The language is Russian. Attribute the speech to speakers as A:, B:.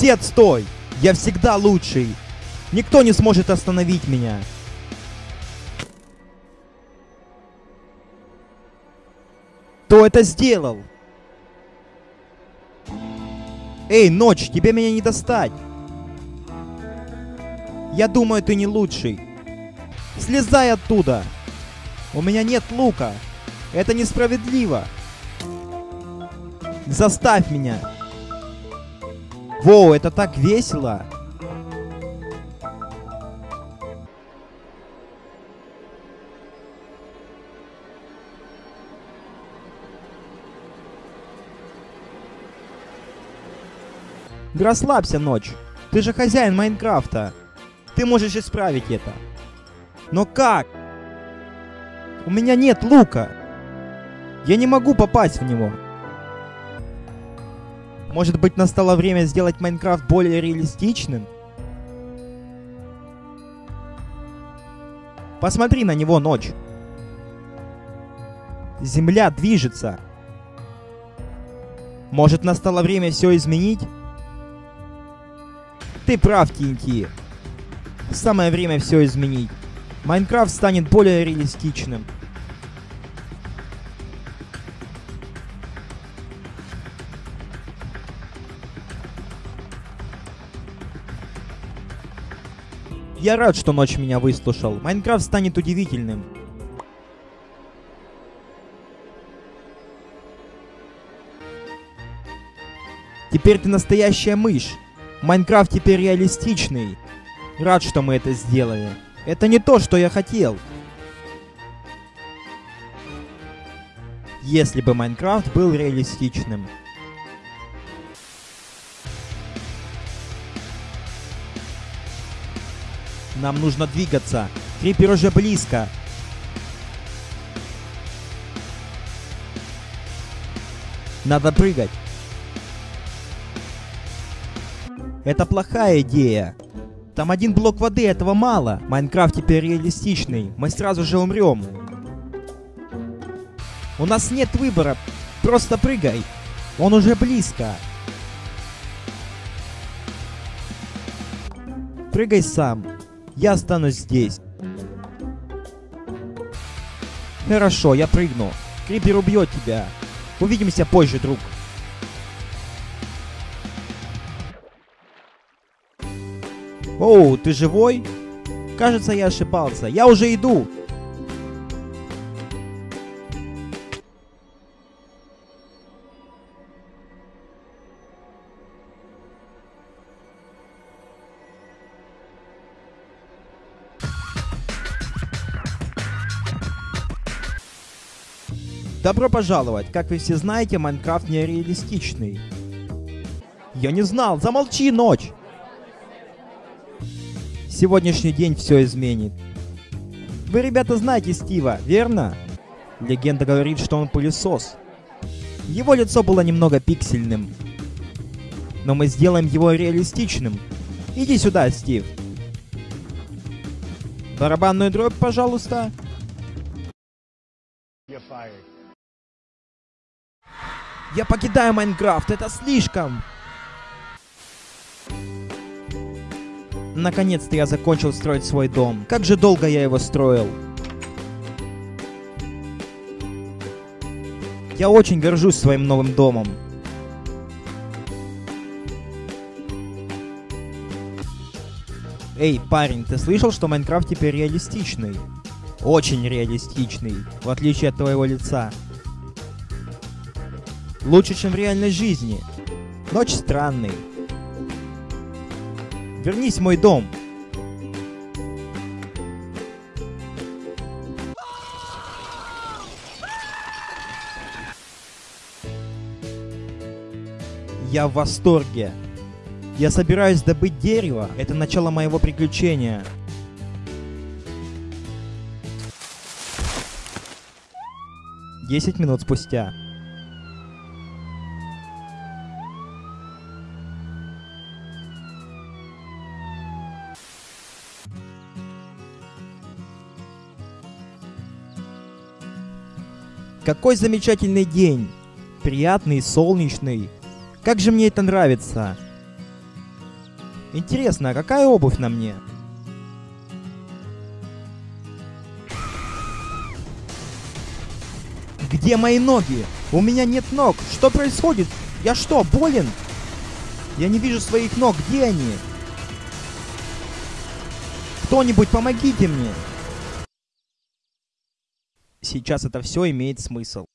A: Все отстой! Я всегда лучший! Никто не сможет остановить меня! Кто это сделал? Эй, ночь, тебе меня не достать! Я думаю, ты не лучший. Слезай оттуда! У меня нет лука! Это несправедливо! Заставь меня! Воу, это так весело! Да расслабься, ночь. Ты же хозяин Майнкрафта. Ты можешь исправить это. Но как? У меня нет лука. Я не могу попасть в него. Может быть, настало время сделать Майнкрафт более реалистичным? Посмотри на него, ночь. Земля движется. Может, настало время все изменить? Ты прав, Тинти. Самое время все изменить. Майнкрафт станет более реалистичным. Я рад, что ночь меня выслушал. Майнкрафт станет удивительным. Теперь ты настоящая мышь. Майнкрафт теперь реалистичный. Рад, что мы это сделали. Это не то, что я хотел. Если бы Майнкрафт был реалистичным. Нам нужно двигаться. Крипер уже близко. Надо прыгать. Это плохая идея. Там один блок воды, этого мало. Майнкрафт теперь реалистичный. Мы сразу же умрем. У нас нет выбора. Просто прыгай. Он уже близко. Прыгай сам. Я останусь здесь. Хорошо, я прыгну. Крипер убьет тебя. Увидимся позже, друг. Оу, ты живой? Кажется, я ошибался. Я уже иду. Добро пожаловать! Как вы все знаете, Майнкрафт нереалистичный. Я не знал! Замолчи, ночь! Сегодняшний день все изменит. Вы, ребята, знаете Стива, верно? Легенда говорит, что он пылесос. Его лицо было немного пиксельным. Но мы сделаем его реалистичным. Иди сюда, Стив. Барабанную дробь, пожалуйста. Я покидаю Майнкрафт, это слишком! Наконец-то я закончил строить свой дом. Как же долго я его строил. Я очень горжусь своим новым домом. Эй, парень, ты слышал, что Майнкрафт теперь реалистичный? Очень реалистичный, в отличие от твоего лица. Лучше, чем в реальной жизни. Ночь странный. Вернись в мой дом. Я в восторге. Я собираюсь добыть дерево. Это начало моего приключения. Десять минут спустя. Какой замечательный день! Приятный, солнечный. Как же мне это нравится! Интересно, а какая обувь на мне? Где мои ноги? У меня нет ног. Что происходит? Я что, болен? Я не вижу своих ног. Где они? Кто-нибудь помогите мне. Сейчас это все имеет смысл.